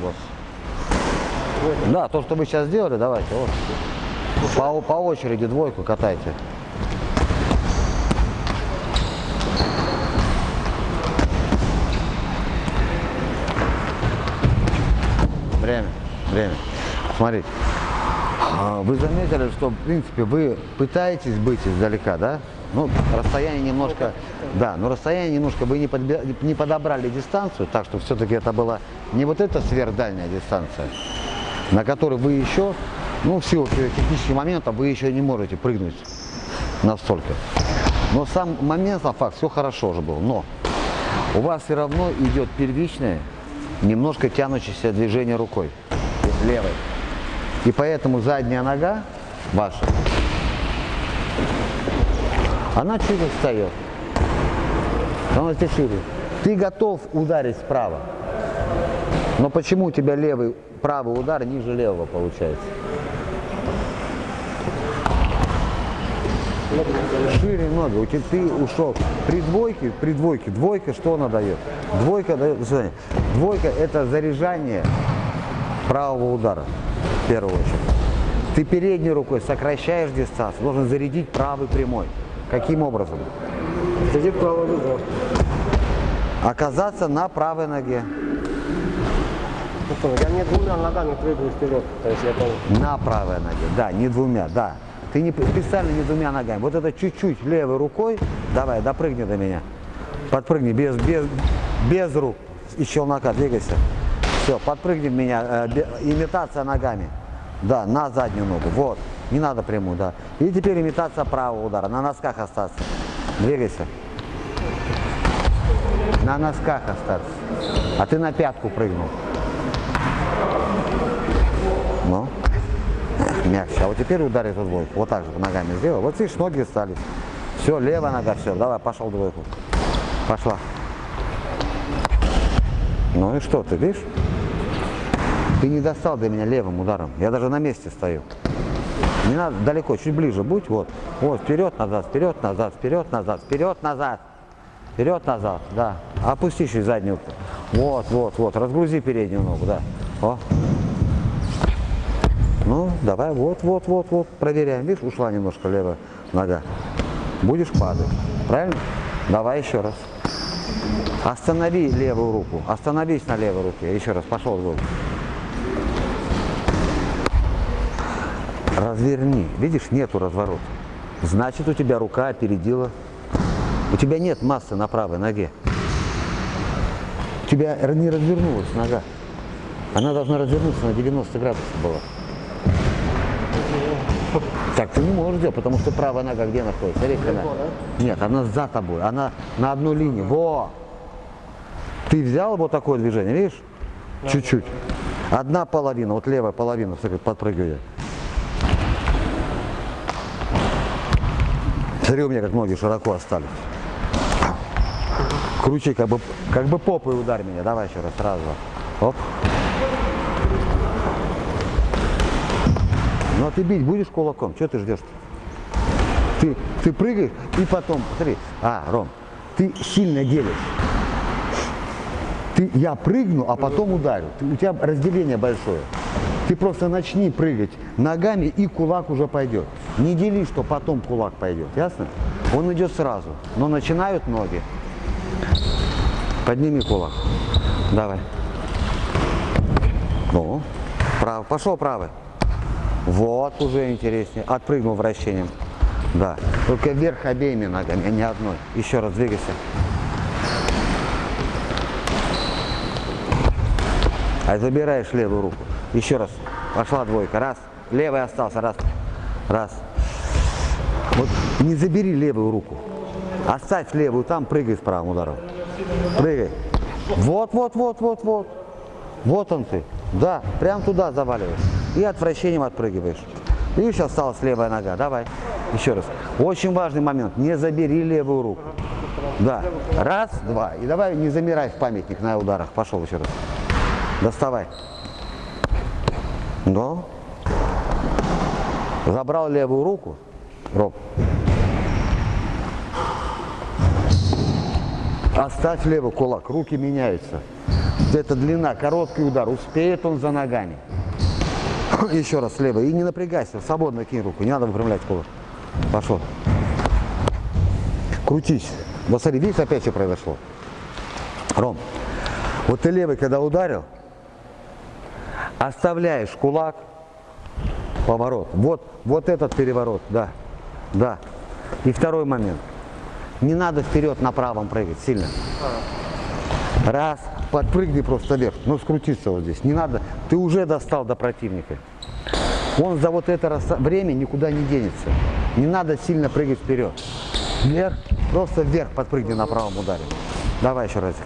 работать. Да, то, что вы сейчас сделали, давайте. Вот. По, по очереди двойку катайте. Время, время. Смотрите. А, Вы заметили, что, в принципе, вы пытаетесь быть издалека, да? Ну, расстояние немножко, да, но расстояние немножко, вы не, подбе- не подобрали дистанцию, так что все-таки это была не вот эта сверхдальняя дистанция, на которой вы еще, ну, в силу технических моментов, вы еще не можете прыгнуть настолько. Но сам момент, сам факт, все хорошо уже был, но у вас все равно идет первичное, немножко тянущееся движение рукой, левой. И поэтому задняя нога ваша, она чуть встает. Она тебе шире. Ты готов ударить справа. Но почему у тебя левый, правый удар ниже левого получается? Шире ноги. У тебя ты ушел. При двойке, при двойке, двойка что она дает? Двойка дает. Двойка это заряжание правого удара, первую очередь. Ты передней рукой сокращаешь дистанцию, должен зарядить правый прямой. Каким образом? Сидит правый удар. Оказаться на правой ноге. Я не двумя ногами прыгаю вперед. То есть я там На правой ноге, да, не двумя, да. Ты не специально не двумя ногами. Вот это чуть-чуть левой рукой, давай, допрыгни до меня. Подпрыгни без, без, без рук и челнока, двигайся. Все, подпрыгни в меня, э, имитация ногами. Да, на заднюю ногу, вот. Не надо прямую, да. И теперь имитация правого удара, на носках остаться. Двигайся. На носках остаться. А ты на пятку прыгнул. Ну. Мягче. А вот теперь ударь эту двойку. Вот так же ногами сделай. Вот видишь, ноги стали. Все, левая нога, все. Давай, пошел двойку. Пошла. Ну и что ты, видишь? Ты не достал до меня левым ударом. Я даже на месте стою. Не надо далеко, чуть ближе будь. Вот. Вот, вперед, назад, вперед, назад, вперед, назад, вперед, назад. Вперед, назад, да. Опусти чуть заднюю. Вот, вот, вот. Разгрузи переднюю ногу, да. О. Ну, давай, вот, вот, вот, вот. Проверяем. Видишь, ушла немножко левая нога. Будешь падать. Правильно? Давай еще раз. Останови левую руку. Остановись на левой руке. Еще раз. Пошел в Разверни. Видишь, нету разворота. Значит, у тебя рука опередила. У тебя нет массы на правой ноге. У тебя не развернулась нога. Она должна развернуться на 90 градусов была. Так ты не можешь делать, потому что правая нога где находится? Смотри, когда- Нет, она за тобой, она на одной линии. Во! Ты взял вот такое движение, видишь? Чуть-чуть. Одна половина, вот левая половина, подпрыгивает. Смотри, у меня как ноги широко остались. Кручи, как бы, как бы попой ударь меня. Давай еще раз, сразу. Оп. Ну а ты бить будешь кулаком? Что ты ждешь? Ты, ты прыгаешь и потом, смотри, а, Ром, ты сильно делишь. Ты, я прыгну, а потом ударю. Ты- у тебя разделение большое. Ты просто начни прыгать ногами, и кулак уже пойдет. Не дели, что потом кулак пойдет. Ясно? Он идет сразу. Но начинают ноги. Подними кулак. Давай. Ну, право. Пошел правый. Вот, уже интереснее. Отпрыгнул вращением. Да. Только вверх обеими ногами, а не одной. Еще раз двигайся. А забираешь левую руку. Еще раз. Пошла двойка. Раз. Левый остался. Раз. Раз. Вот не забери левую руку. Оставь левую там, прыгай с правым ударом. Прыгай. Вот, вот, вот, вот, вот. Вот он ты. Да, прям туда заваливаешь. И от вращением отпрыгиваешь. Видишь, осталась левая нога. Давай. Еще раз. Очень важный момент. Не забери левую руку. Да. Раз, два. И давай не замирай в памятник на ударах. Пошел еще раз. Доставай. Но. Забрал левую руку. Роб. Оставь левый кулак. Руки меняются. Это длина, короткий удар. Успеет он за ногами. Еще раз слева. И не напрягайся, свободно кинь руку. Не надо выпрямлять кулак. Пошел. Крутись. Вот смотри, видишь, опять что произошло. Ром, вот ты левый, когда ударил, оставляешь кулак, поворот. Вот, вот этот переворот, да, да. И второй момент. Не надо вперед на правом прыгать сильно. Раз, подпрыгни просто вверх, но скрутиться вот здесь. Не надо, ты уже достал до противника. Он за вот это время никуда не денется. Не надо сильно прыгать вперед. Вверх, просто вверх подпрыгни на правом ударе. Давай еще разик.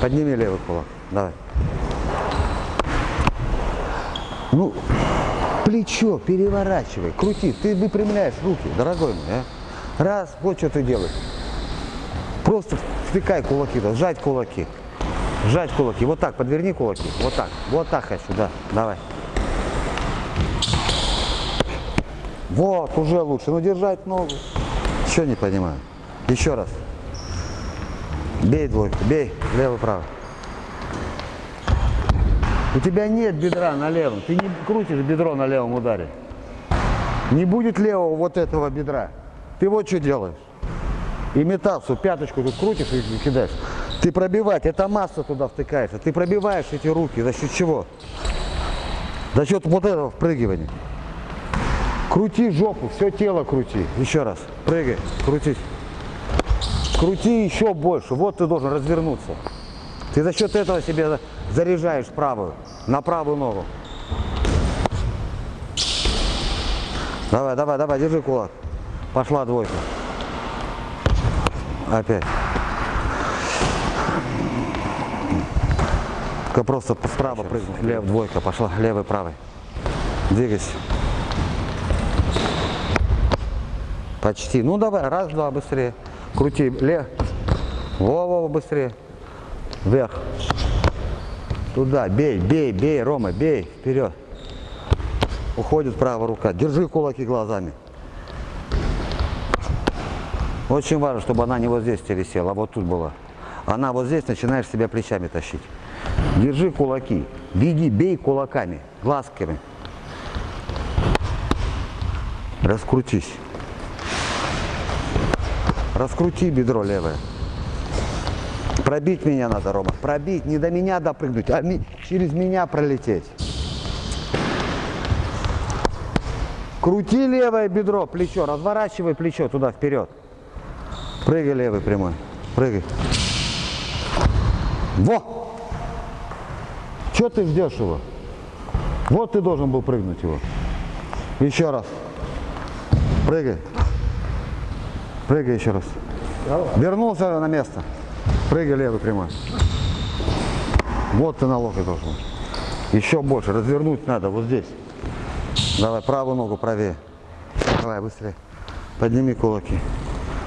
Подними левый кулак. Давай. Ну, плечо переворачивай, крути. Ты выпрямляешь руки, дорогой мой. а. Раз, вот что ты делаешь. Просто втыкай кулаки, да, сжать кулаки. Сжать кулаки. Вот так, подверни кулаки. Вот так. Вот так хочу, да. Давай. Вот, уже лучше. Ну, держать ногу. Еще не понимаю. Еще раз. Бей двойку, бей. Левый-правый. У тебя нет бедра на левом. Ты не крутишь бедро на левом ударе. Не будет левого вот этого бедра. Ты вот что делаешь. Имитацию, пяточку тут крутишь и кидаешь. Ты пробивать, это масса туда втыкается. Ты пробиваешь эти руки. За счет чего? За счет вот этого впрыгивания. Крути жопу, все тело крути. Еще раз. Прыгай, крутись. Крути еще больше. Вот ты должен развернуться. Ты за счет этого себе заряжаешь правую, на правую ногу. Давай, давай, давай, держи кулак. Пошла двойка. Опять. Только просто справа прыгнуть. Лев, двойка, пошла. Левый, правый. Двигайся. Почти. Ну давай, раз, два, быстрее. Крути. Лев. Во-во, быстрее. Вверх. Туда. Бей, бей, бей, Рома, бей. Вперед. Уходит правая рука. Держи кулаки глазами. Очень важно, чтобы она не вот здесь телесела, а вот тут была. Она вот здесь начинаешь себя плечами тащить. Держи кулаки. Беги, бей кулаками, глазками. Раскрутись. Раскрути бедро левое. Пробить меня надо, Рома. Пробить, не до меня допрыгнуть, а через меня пролететь. Крути левое бедро, плечо, разворачивай плечо туда вперед. Прыгай левый прямой. Прыгай. Во! Че ты ждешь его? Вот ты должен был прыгнуть его. Еще раз. Прыгай. Прыгай еще раз. Вернулся на место. Прыгай левый прямой. Вот ты на локоть должен. Еще больше. Развернуть надо вот здесь. Давай правую ногу правее. Давай быстрее. Подними кулаки.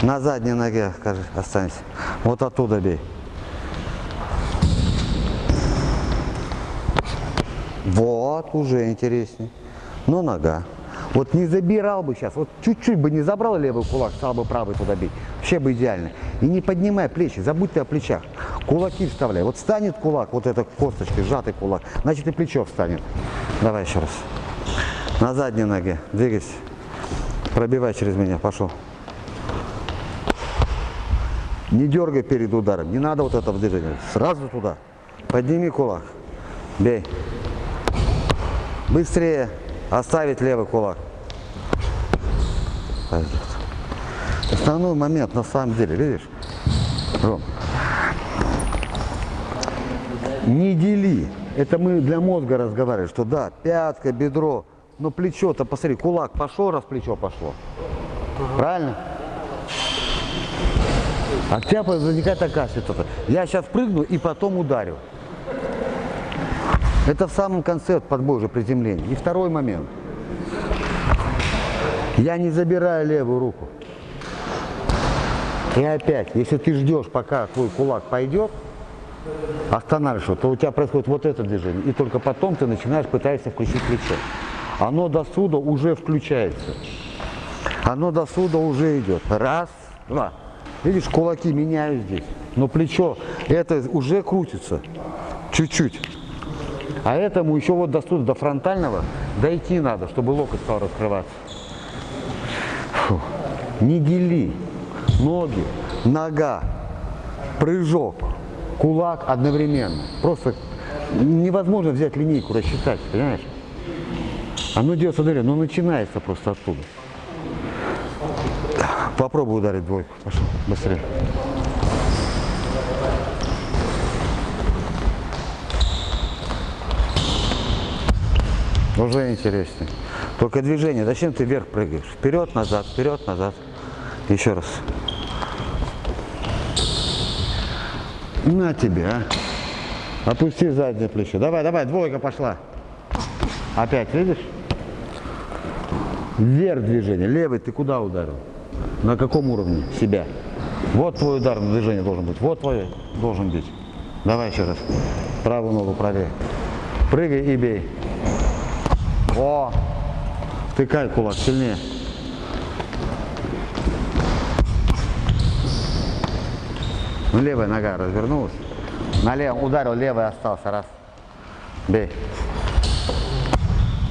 На задней ноге, скажи, останься. Вот оттуда бей. Вот, уже интереснее. Но нога. Вот не забирал бы сейчас, вот чуть-чуть бы не забрал левый кулак, стал бы правый туда бить. Вообще бы идеально. И не поднимай плечи, забудь ты о плечах. Кулаки вставляй. Вот встанет кулак, вот эта косточка, сжатый кулак, значит и плечо встанет. Давай еще раз. На задней ноге. Двигайся. Пробивай через меня. Пошел. Не дергай перед ударом. Не надо вот этого движения. Сразу туда. Подними кулак. Бей. Быстрее. Оставить левый кулак. Основной момент на самом деле, видишь? Ром. Не дели. Это мы для мозга разговариваем, что да, пятка, бедро, но плечо-то, посмотри, кулак пошел, раз плечо пошло. Правильно? А у тебя возникает такая ситуация. Я сейчас прыгну и потом ударю. Это в самом конце подбой уже приземления. И второй момент. Я не забираю левую руку. И опять, если ты ждешь, пока твой кулак пойдет, останавливаешь, то у тебя происходит вот это движение. И только потом ты начинаешь пытаешься включить плечо. Оно до суда уже включается. Оно до суда уже идет. Раз, два. Видишь, кулаки меняю здесь. Но плечо, это уже крутится. Чуть-чуть. А этому еще вот до, сюда, до фронтального дойти надо, чтобы локоть стал раскрываться. Фу. Не дели. Ноги, нога, прыжок, кулак одновременно. Просто невозможно взять линейку, рассчитать, понимаешь? Оно делается, смотри, ну начинается просто оттуда. Попробуй ударить двойку. Пошел, быстрее. Уже интереснее. Только движение. Зачем ты вверх прыгаешь? Вперед, назад, вперед, назад. Еще раз. На тебе, а. Опусти заднее плечо. Давай, давай, двойка пошла. Опять, видишь? Вверх движение. Левый ты куда ударил? На каком уровне себя? Вот твой удар на движение должен быть. Вот твой должен быть. Давай еще раз. Правую ногу правее. Прыгай и бей. О! Тыкай кулак сильнее. Ну, левая нога развернулась. На левом ударил, левый остался. Раз. Бей.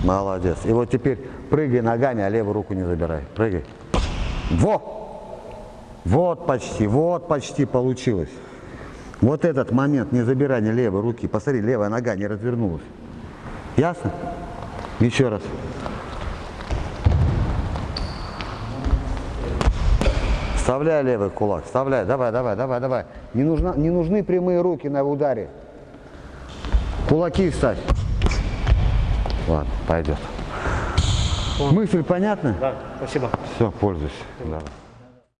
Молодец. И вот теперь прыгай ногами, а левую руку не забирай. Прыгай. Во! Вот почти, вот почти получилось. Вот этот момент не забирания левой руки. Посмотри, левая нога не развернулась. Ясно? Еще раз. Вставляй левый кулак, вставляй, давай, давай, давай, давай. Не, нужна, не нужны прямые руки на ударе. Кулаки вставь. Ладно, пойдет. Мысль понятна? Да, спасибо. Все, пользуйся. Давай.